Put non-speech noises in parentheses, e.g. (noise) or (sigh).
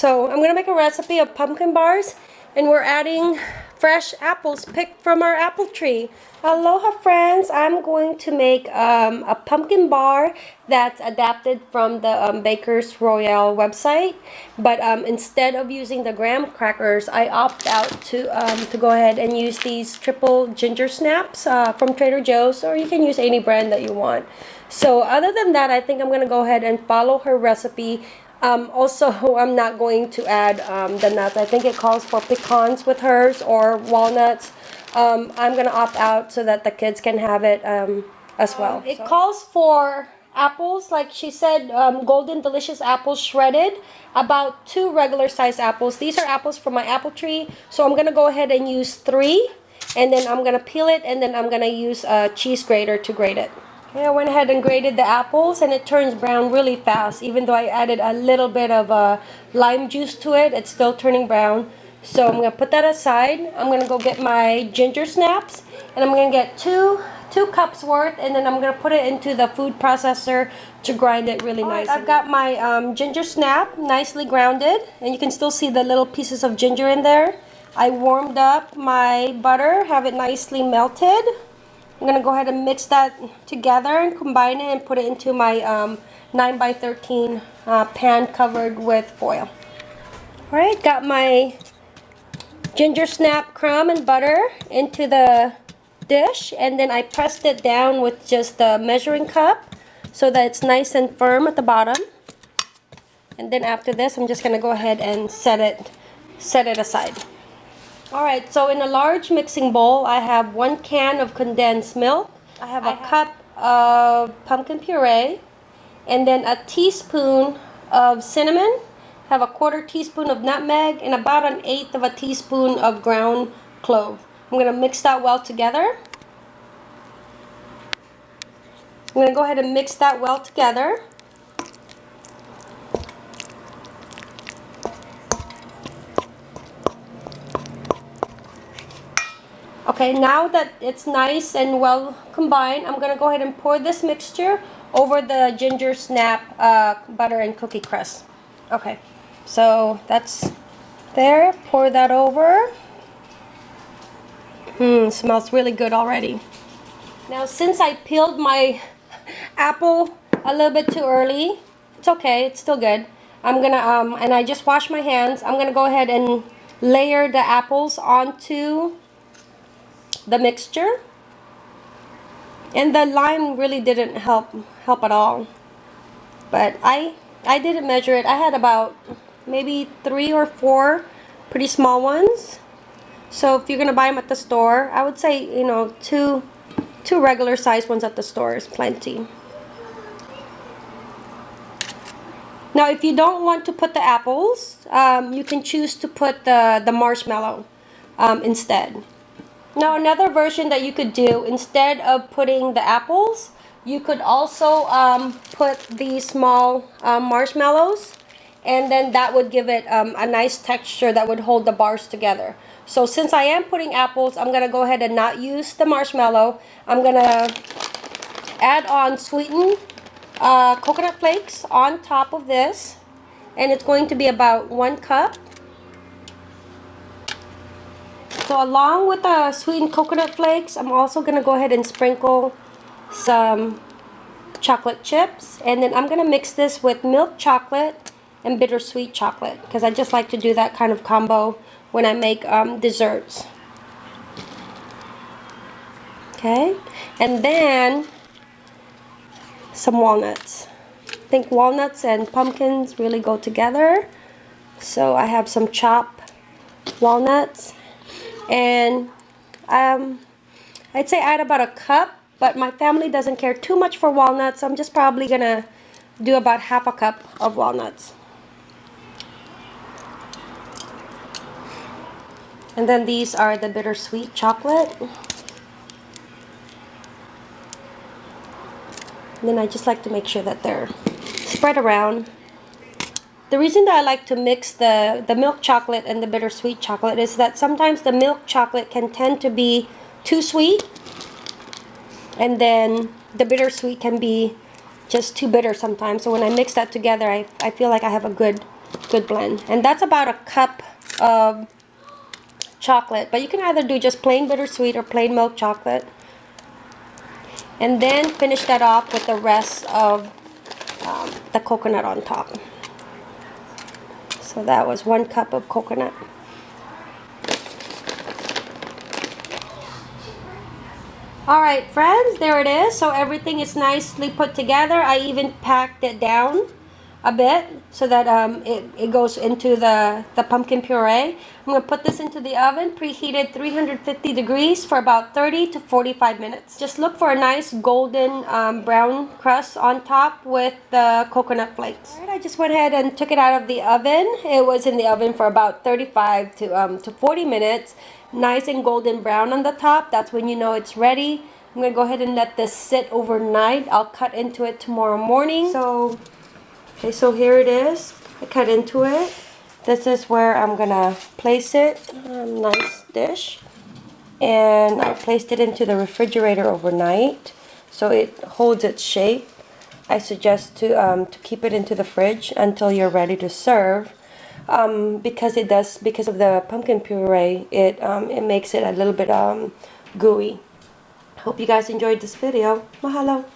So I'm gonna make a recipe of pumpkin bars and we're adding fresh apples picked from our apple tree. Aloha friends, I'm going to make um, a pumpkin bar that's adapted from the um, Baker's Royale website. But um, instead of using the graham crackers, I opt out to, um, to go ahead and use these triple ginger snaps uh, from Trader Joe's or you can use any brand that you want. So other than that, I think I'm going to go ahead and follow her recipe um, also, I'm not going to add um, the nuts. I think it calls for pecans with hers or walnuts. Um, I'm going to opt out so that the kids can have it um, as well. it calls for apples, like she said, um, golden delicious apples shredded. About two regular sized apples. These are apples from my apple tree. So I'm going to go ahead and use three. And then I'm going to peel it and then I'm going to use a cheese grater to grate it. Okay, I went ahead and grated the apples and it turns brown really fast. Even though I added a little bit of uh, lime juice to it, it's still turning brown. So I'm going to put that aside. I'm going to go get my ginger snaps and I'm going to get two two cups worth and then I'm going to put it into the food processor to grind it really nice. Right, I've got my um, ginger snap nicely grounded and you can still see the little pieces of ginger in there. I warmed up my butter, have it nicely melted. I'm going to go ahead and mix that together and combine it and put it into my um, 9 by 13 uh, pan covered with foil. Alright, got my ginger snap crumb and butter into the dish and then I pressed it down with just a measuring cup so that it's nice and firm at the bottom. And then after this, I'm just going to go ahead and set it, set it aside. Alright, so in a large mixing bowl, I have one can of condensed milk. I have a I cup of pumpkin puree. And then a teaspoon of cinnamon. have a quarter teaspoon of nutmeg and about an eighth of a teaspoon of ground clove. I'm going to mix that well together. I'm going to go ahead and mix that well together. Okay, now that it's nice and well combined, I'm going to go ahead and pour this mixture over the ginger snap uh, butter and cookie crust. Okay, so that's there. Pour that over. Mmm, smells really good already. Now, since I peeled my (laughs) apple a little bit too early, it's okay, it's still good. I'm gonna, um, and I just washed my hands. I'm gonna go ahead and layer the apples onto the mixture. And the lime really didn't help help at all. But I I didn't measure it. I had about maybe three or four pretty small ones. So if you're gonna buy them at the store I would say you know two two regular size ones at the store is plenty. Now if you don't want to put the apples um, you can choose to put the the marshmallow um, instead now another version that you could do, instead of putting the apples, you could also um, put the small um, marshmallows and then that would give it um, a nice texture that would hold the bars together. So since I am putting apples, I'm going to go ahead and not use the marshmallow. I'm going to add on sweetened uh, coconut flakes on top of this. And it's going to be about one cup. So along with the sweetened coconut flakes, I'm also going to go ahead and sprinkle some chocolate chips. And then I'm going to mix this with milk chocolate and bittersweet chocolate. Because I just like to do that kind of combo when I make um, desserts. Okay. And then some walnuts. I think walnuts and pumpkins really go together. So I have some chopped walnuts and um, I'd say add about a cup but my family doesn't care too much for walnuts so I'm just probably gonna do about half a cup of walnuts. And then these are the bittersweet chocolate. And then I just like to make sure that they're spread around the reason that I like to mix the, the milk chocolate and the bittersweet chocolate is that sometimes the milk chocolate can tend to be too sweet and then the bittersweet can be just too bitter sometimes. So when I mix that together, I, I feel like I have a good good blend. And that's about a cup of chocolate. But you can either do just plain bittersweet or plain milk chocolate. And then finish that off with the rest of um, the coconut on top. So that was one cup of coconut. Alright friends, there it is. So everything is nicely put together. I even packed it down a bit so that um, it, it goes into the, the pumpkin puree. I'm going to put this into the oven, preheated 350 degrees for about 30 to 45 minutes. Just look for a nice golden um, brown crust on top with the coconut flakes. Right, I just went ahead and took it out of the oven. It was in the oven for about 35 to, um, to 40 minutes. Nice and golden brown on the top. That's when you know it's ready. I'm going to go ahead and let this sit overnight. I'll cut into it tomorrow morning. So Okay, so here it is. I cut into it. This is where I'm gonna place it. Um, nice dish. And I placed it into the refrigerator overnight so it holds its shape. I suggest to, um, to keep it into the fridge until you're ready to serve. Um, because it does, because of the pumpkin puree, it, um, it makes it a little bit um, gooey. Hope you guys enjoyed this video. Mahalo!